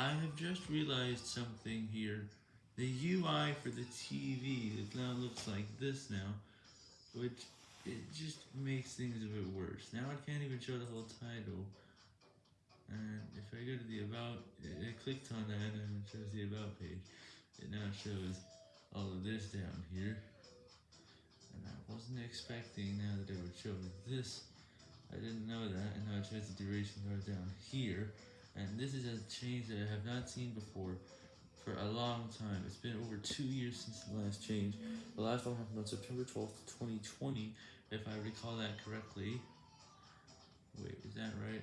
I have just realized something here. The UI for the TV, it now looks like this now, which it just makes things a bit worse. Now I can't even show the whole title. And if I go to the about, I clicked on that and it shows the about page. It now shows all of this down here. And I wasn't expecting now that it would show this. I didn't know that, and now it shows the duration bar down here. And this is a change that I have not seen before for a long time. It's been over two years since the last change. The last one happened on September 12th, 2020, if I recall that correctly. Wait, is that right?